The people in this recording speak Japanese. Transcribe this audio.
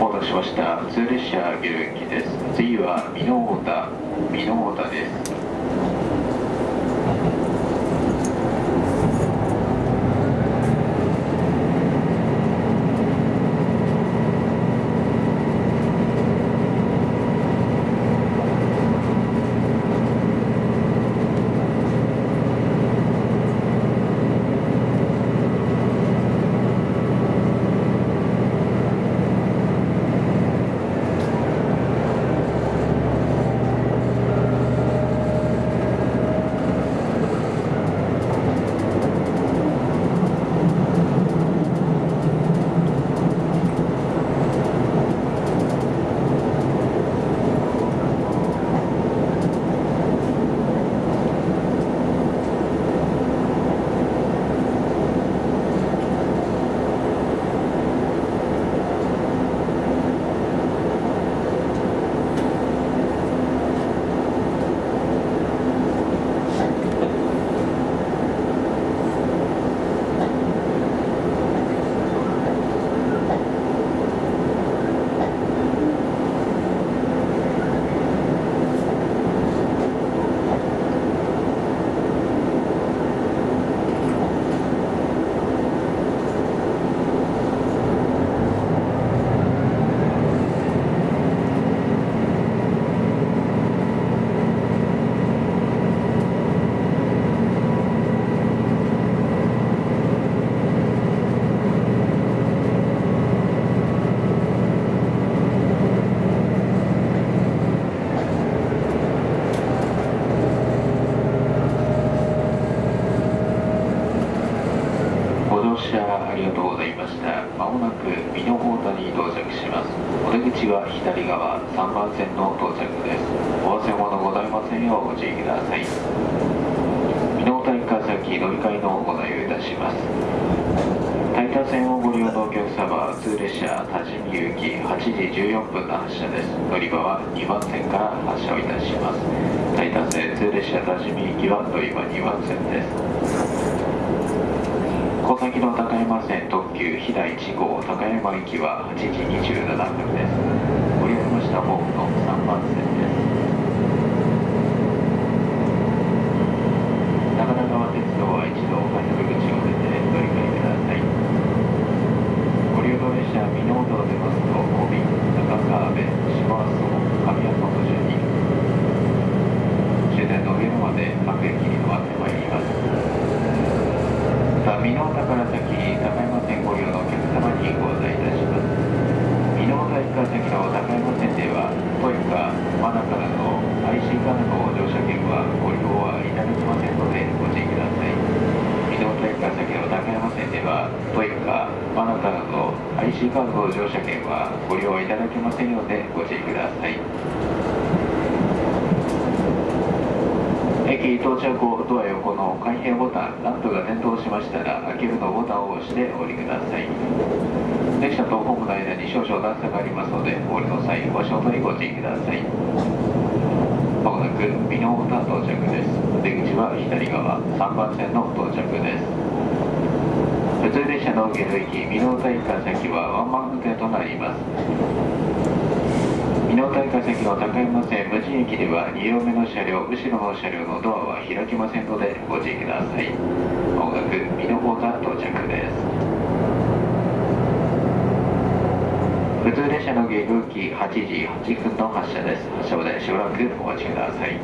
お待たせしました。普通列車下行です。次は箕面田。箕面田です。りがとうございました。まもなく美濃太田に到着します。お出口は左側3番線の到着です。お忘れ物ございませんようご注意ください。美濃太田駅乗り換えのご内容いたします。タイタ線をご利用のお客様は通列車多治見行き8時14分の発車です。乗り場は2番線から発車をいたします。タイタ線通列車多治見行きは乗り場2番線です。小崎の高山線特急飛騨1号高山行きは8時27分です。ご利用しましたホームの3番線です。長良川鉄道は一度快速口を出て乗り換えください。ご利用の列車美濃道出ますと小瓶、中川辺、島阿蘇、神谷本順に終点の上野まで各駅に回ってまいります。さあ、美濃田から先、高山線ご利用のお客様にご案内いたします。美濃田駅から先の高山線では、トイカ、マナからの IC カードの乗車券はご利用はいただきませんのでご注意ください。美濃田駅から先の高山線では、トイカ、マナからの IC カードの乗車券はご利用いただけませんのでご注意ください。駅到着後ドア横の開閉ボタンランプが点灯しましたら開けるのボタンを押してお降りください。列車とホームの間に少々段差がありますのでお降りの際お足元にご注意ください。まもなく美濃太到着です。出口は左側3番線の到着です。普通列車の下流駅美濃太駅から先はワンマン向けとなります。美濃太駅から先の高山線無人駅では2両目の車両後ろの車両のドアは開きませんのでご注意ください。まもなく美濃太到着です。普通列車の下流機8時8分の発車です。発車までしばらくお待ちください。